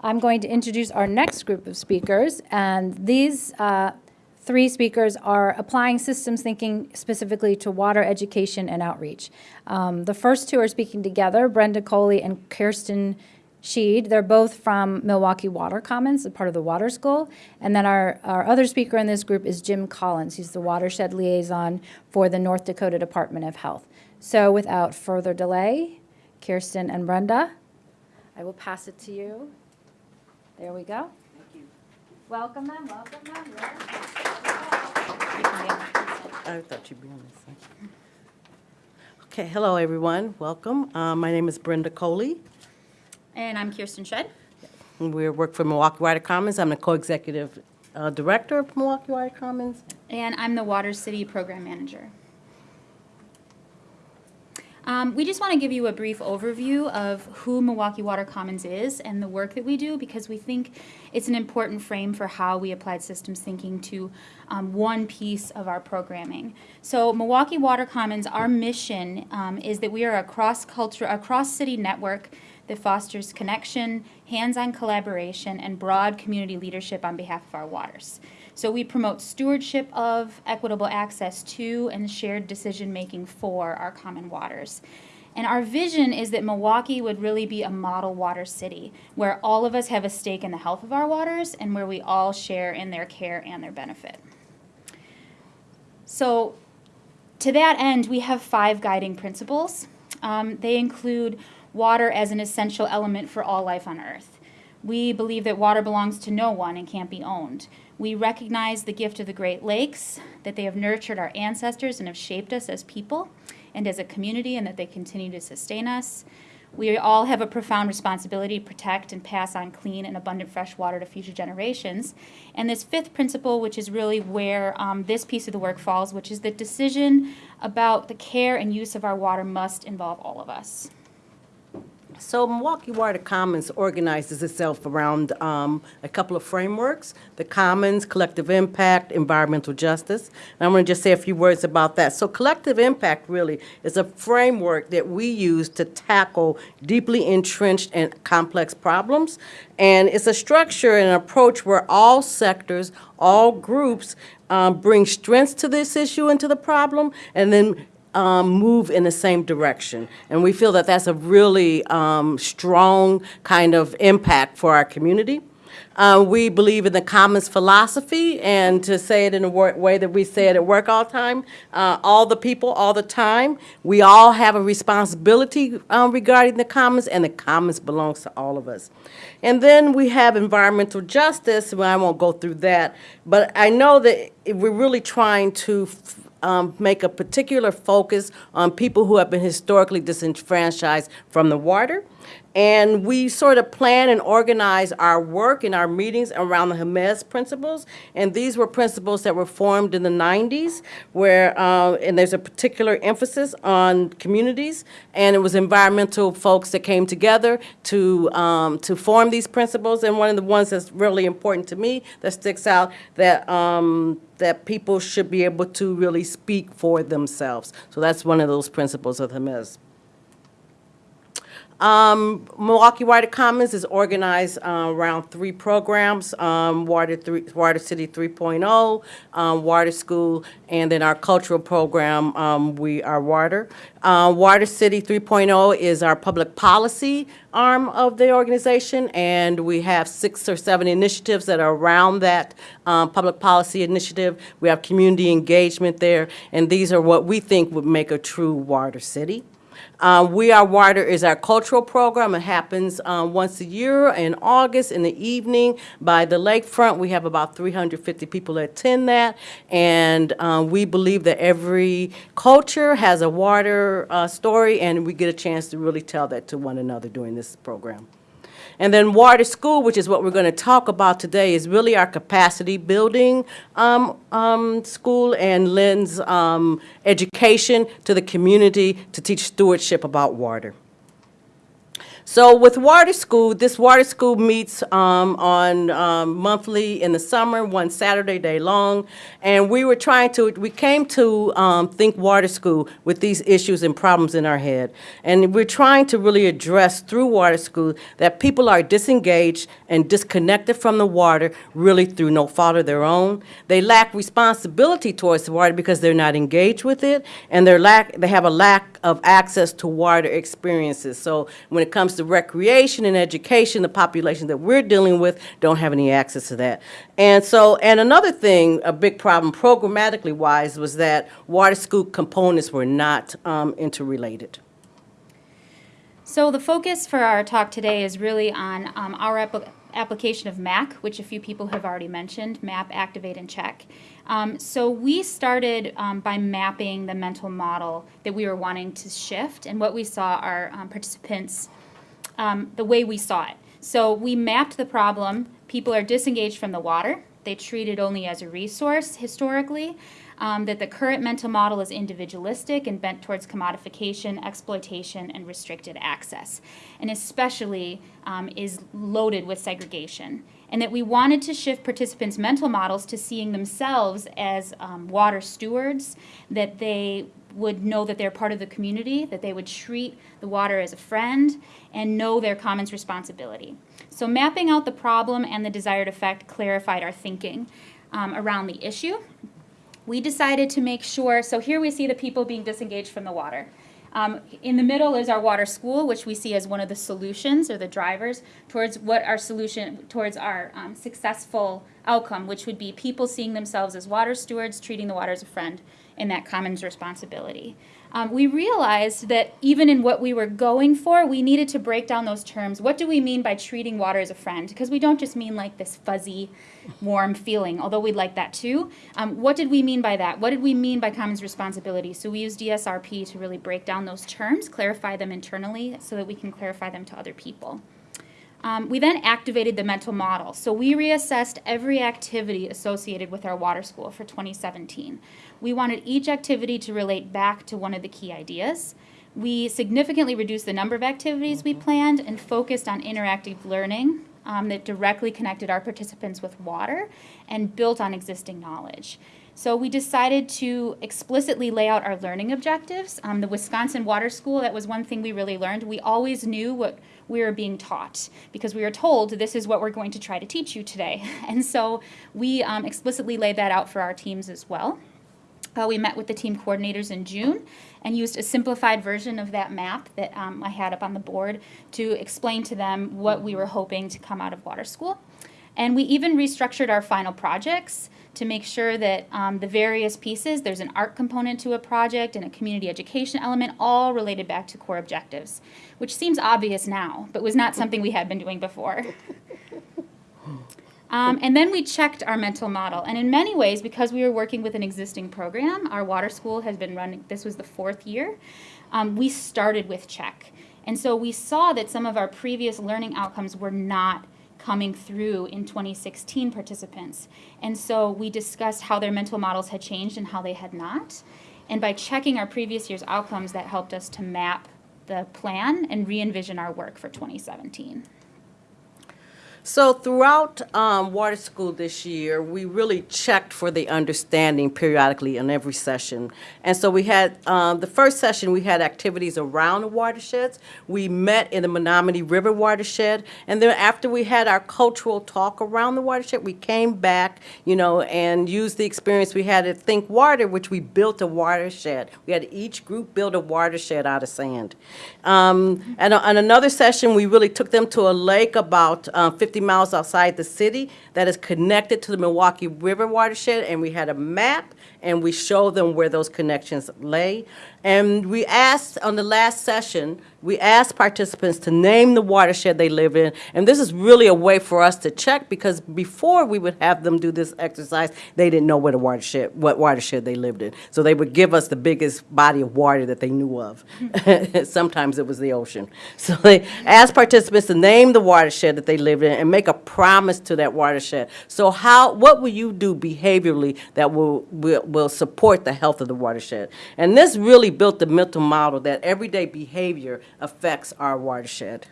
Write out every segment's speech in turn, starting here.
I'm going to introduce our next group of speakers, and these uh, three speakers are applying systems thinking specifically to water education and outreach. Um, the first two are speaking together, Brenda Coley and Kirsten Shead. They're both from Milwaukee Water Commons, a part of the Water School. And then our, our other speaker in this group is Jim Collins. He's the watershed liaison for the North Dakota Department of Health. So without further delay, Kirsten and Brenda, I will pass it to you. There we go. Thank you. Welcome them, welcome them. I thought you'd be on this side. Okay, hello, everyone. Welcome. Uh, My name is Brenda Coley. And I'm Kirsten Shead. We work for Milwaukee Water Commons. I'm the co-executive uh, director of Milwaukee Water Commons. And I'm the Water City Program Manager. Um, we just want to give you a brief overview of who Milwaukee Water Commons is and the work that we do because we think it's an important frame for how we applied systems thinking to um, one piece of our programming. So Milwaukee Water Commons, our mission um, is that we are a cross-culture, a cross-city network that fosters connection, hands-on collaboration, and broad community leadership on behalf of our waters. So we promote stewardship of, equitable access to, and shared decision-making for our common waters. And our vision is that Milwaukee would really be a model water city where all of us have a stake in the health of our waters and where we all share in their care and their benefit. So to that end, we have five guiding principles. Um, they include water as an essential element for all life on earth. We believe that water belongs to no one and can't be owned. We recognize the gift of the Great Lakes, that they have nurtured our ancestors and have shaped us as people and as a community, and that they continue to sustain us. We all have a profound responsibility to protect and pass on clean and abundant fresh water to future generations. And this fifth principle, which is really where um, this piece of the work falls, which is the decision about the care and use of our water must involve all of us. So Milwaukee Water Commons organizes itself around um, a couple of frameworks, the Commons, Collective Impact, Environmental Justice. And I'm going to just say a few words about that. So collective impact really is a framework that we use to tackle deeply entrenched and complex problems. And it's a structure and an approach where all sectors, all groups um, bring strengths to this issue and to the problem, and then um, move in the same direction. And we feel that that's a really um, strong kind of impact for our community. Uh, we believe in the commons philosophy, and to say it in a way that we say it at work all the time, uh, all the people, all the time. We all have a responsibility um, regarding the commons, and the commons belongs to all of us. And then we have environmental justice, well, I won't go through that, but I know that we're really trying to um, make a particular focus on people who have been historically disenfranchised from the water. And we sort of plan and organize our work and our meetings around the Jemez principles. And these were principles that were formed in the 90s, where, uh, and there's a particular emphasis on communities. And it was environmental folks that came together to, um, to form these principles. And one of the ones that's really important to me that sticks out that, um, that people should be able to really speak for themselves. So that's one of those principles of Jemez. Um, Milwaukee Water Commons is organized uh, around three programs, um, Water, three, Water City 3.0, um, Water School, and then our cultural program, um, We Are Water. Uh, Water City 3.0 is our public policy arm of the organization, and we have six or seven initiatives that are around that um, public policy initiative. We have community engagement there, and these are what we think would make a true water city. Uh, We Are Water is our cultural program. It happens uh, once a year in August in the evening by the lakefront. We have about 350 people attend that. And uh, we believe that every culture has a water uh, story, and we get a chance to really tell that to one another during this program. And then Water School, which is what we're going to talk about today, is really our capacity building um, um, school and lends um, education to the community to teach stewardship about water. So with Water School, this Water School meets um, on um, monthly in the summer, one Saturday day long, and we were trying to, we came to um, Think Water School with these issues and problems in our head. And we're trying to really address through Water School that people are disengaged and disconnected from the water, really through no fault of their own. They lack responsibility towards the water because they're not engaged with it, and they're lack, they have a lack of access to water experiences. So when it comes to recreation and education, the population that we're dealing with don't have any access to that. And so, and another thing, a big problem programmatically wise, was that water school components were not um, interrelated. So the focus for our talk today is really on um, our appli- application of MAC, which a few people have already mentioned, map, activate, and check. Um, so we started um, by mapping the mental model that we were wanting to shift, and what we saw our um, participants, um, the way we saw it. So we mapped the problem. People are disengaged from the water. They treat it only as a resource historically. Um, that the current mental model is individualistic and bent towards commodification, exploitation, and restricted access, and especially um, is loaded with segregation. And that we wanted to shift participants' mental models to seeing themselves as um, water stewards, that they would know that they're part of the community, that they would treat the water as a friend, and know their commons responsibility. So, mapping out the problem and the desired effect clarified our thinking um, around the issue we decided to make sure, so here we see the people being disengaged from the water. Um, in the middle is our water school, which we see as one of the solutions or the drivers towards what our solution, towards our um, successful outcome, which would be people seeing themselves as water stewards, treating the water as a friend, and that commons responsibility. Um, we realized that even in what we were going for, we needed to break down those terms. What do we mean by treating water as a friend? Because we don't just mean like this fuzzy, warm feeling, although we'd like that too. Um, what did we mean by that? What did we mean by commons responsibility? So we used DSRP to really break down those terms, clarify them internally so that we can clarify them to other people. Um, we then activated the mental model. So we reassessed every activity associated with our water school for 2017. We wanted each activity to relate back to one of the key ideas. We significantly reduced the number of activities we planned and focused on interactive learning um, that directly connected our participants with water and built on existing knowledge. So we decided to explicitly lay out our learning objectives. Um, the Wisconsin Water School, that was one thing we really learned. We always knew what we are being taught because we are told this is what we're going to try to teach you today. And so we um, explicitly laid that out for our teams as well. Uh, we met with the team coordinators in June and used a simplified version of that map that um, I had up on the board to explain to them what we were hoping to come out of water school. And we even restructured our final projects to make sure that um, the various pieces, there's an art component to a project and a community education element, all related back to core objectives, which seems obvious now, but was not something we had been doing before. Um, and then we checked our mental model. And in many ways, because we were working with an existing program, our water school has been running, this was the fourth year, um, we started with check. And so we saw that some of our previous learning outcomes were not coming through in 2016 participants. And so we discussed how their mental models had changed and how they had not. And by checking our previous year's outcomes, that helped us to map the plan and re envision our work for 2017. So throughout um, water school this year, we really checked for the understanding periodically in every session. And so we had, um, the first session, we had activities around the watersheds. We met in the Menominee River watershed. And then after we had our cultural talk around the watershed, we came back, you know, and used the experience we had at Think Water, which we built a watershed. We had each group build a watershed out of sand. Um, and on another session, we really took them to a lake about uh, 50 miles outside the city that is connected to the Milwaukee River watershed, and we had a map, and we showed them where those connections lay. And we asked, on the last session, we asked participants to name the watershed they live in. And this is really a way for us to check, because before we would have them do this exercise, they didn't know what a watershed, what watershed they lived in. So they would give us the biggest body of water that they knew of. Sometimes it was the ocean. So they asked participants to name the watershed that they lived in and make a promise to that watershed. So how, what will you do behaviorally that will, will, will support the health of the watershed? And this really built the mental model that everyday behavior affects our watershed.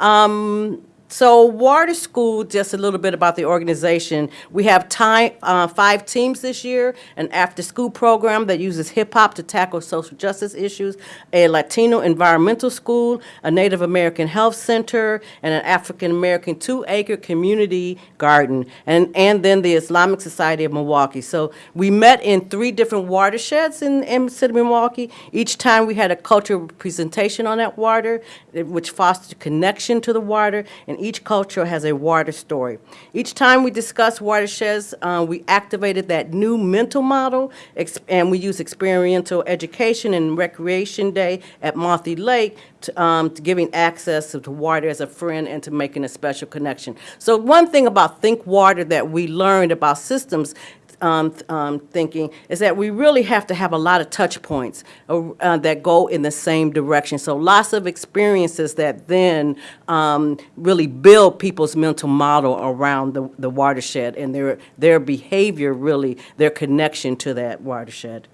Um, so Water School, just a little bit about the organization. We have time, uh, five teams this year, an after-school program that uses hip-hop to tackle social justice issues, a Latino environmental school, a Native American health center, and an African-American two-acre community garden, and, and then the Islamic Society of Milwaukee. So we met in three different watersheds in, in the city of Milwaukee. Each time we had a cultural presentation on that water, which fostered connection to the water, and each culture has a water story. Each time we discussed watersheds, uh, we activated that new mental model, and we use experiential education and recreation day at Monthy Lake to, um, to giving access to water as a friend and to making a special connection. So one thing about Think Water that we learned about systems um, um, thinking is that we really have to have a lot of touch points uh, uh, that go in the same direction. So lots of experiences that then um, really build people's mental model around the, the watershed and their, their behavior, really, their connection to that watershed.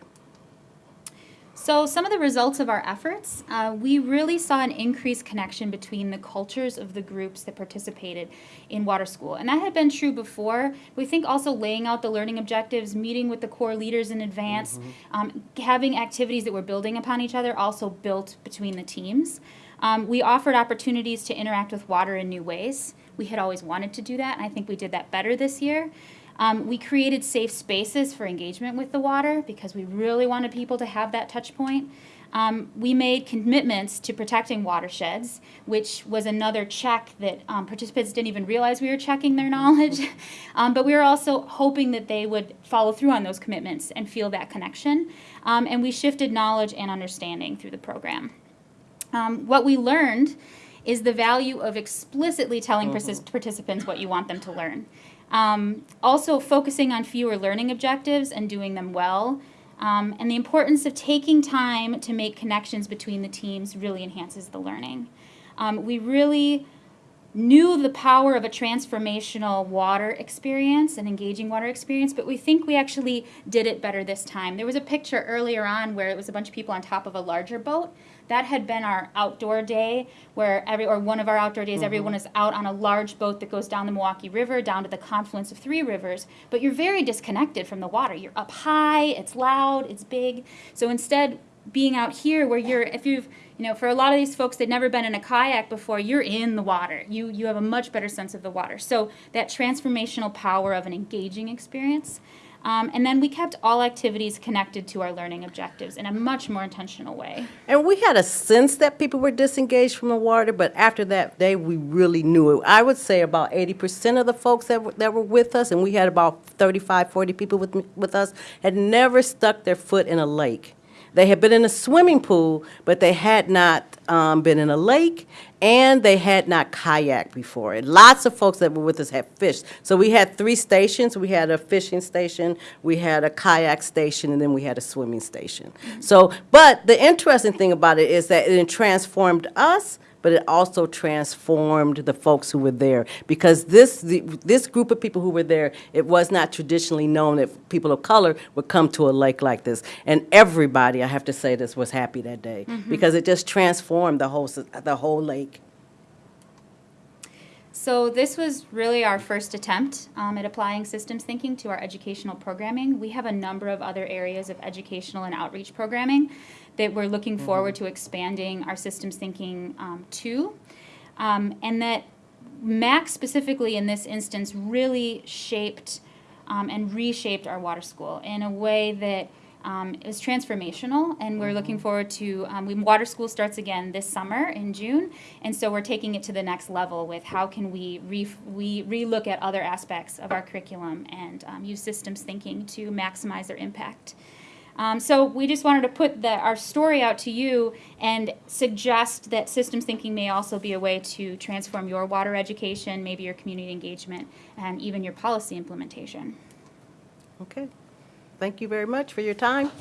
So some of the results of our efforts, uh, we really saw an increased connection between the cultures of the groups that participated in Water School. And that had been true before. We think also laying out the learning objectives, meeting with the core leaders in advance, um, having activities that were building upon each other also built between the teams. Um, we offered opportunities to interact with water in new ways. We had always wanted to do that, and I think we did that better this year. Um, we created safe spaces for engagement with the water because we really wanted people to have that touch point. Um, we made commitments to protecting watersheds, which was another check that um, participants didn't even realize we were checking their knowledge. um, but we were also hoping that they would follow through on those commitments and feel that connection. Um, and we shifted knowledge and understanding through the program. Um, what we learned is the value of explicitly telling partic- participants what you want them to learn. Um, also, focusing on fewer learning objectives and doing them well. Um, and the importance of taking time to make connections between the teams really enhances the learning. Um, we really knew the power of a transformational water experience, an engaging water experience, but we think we actually did it better this time. There was a picture earlier on where it was a bunch of people on top of a larger boat. That had been our outdoor day, where every or one of our outdoor days, everyone mm-hmm. is out on a large boat that goes down the Milwaukee River, down to the confluence of three rivers. But you're very disconnected from the water. You're up high, it's loud, it's big. So instead, being out here where you're if you've you know for a lot of these folks they've never been in a kayak before you're in the water you you have a much better sense of the water so that transformational power of an engaging experience um, and then we kept all activities connected to our learning objectives in a much more intentional way And we had a sense that people were disengaged from the water, but after that day, we really knew it. I would say about 80% of the folks that were, that were with us, and we had about 35, 40 people with, with us, had never stuck their foot in a lake. They had been in a swimming pool, but they had not um, been in a lake, and they had not kayaked before. And lots of folks that were with us had fished. So we had three stations. We had a fishing station, we had a kayak station, and then we had a swimming station. So, but the interesting thing about it is that it transformed us, but it also transformed the folks who were there. Because this the, this group of people who were there it was not traditionally known that people of color would come to a lake like this. And everybody I have to say this was happy that day. Because it just transformed the whole the whole lake. So this was really our first attempt um, at applying systems thinking to our educational programming. We have a number of other areas of educational and outreach programming that we're looking forward to expanding our systems thinking um, to. Um, and that Mac specifically in this instance really shaped um, and reshaped our water school in a way that um, it transformational, and we're looking forward to. Um, we, water school starts again this summer in June, and so we're taking it to the next level with how can we re, we relook at other aspects of our curriculum and um, use systems thinking to maximize their impact. Um, so we just wanted to put the, our story out to you and suggest that systems thinking may also be a way to transform your water education, maybe your community engagement, and even your policy implementation. Okay. Thank you very much for your time.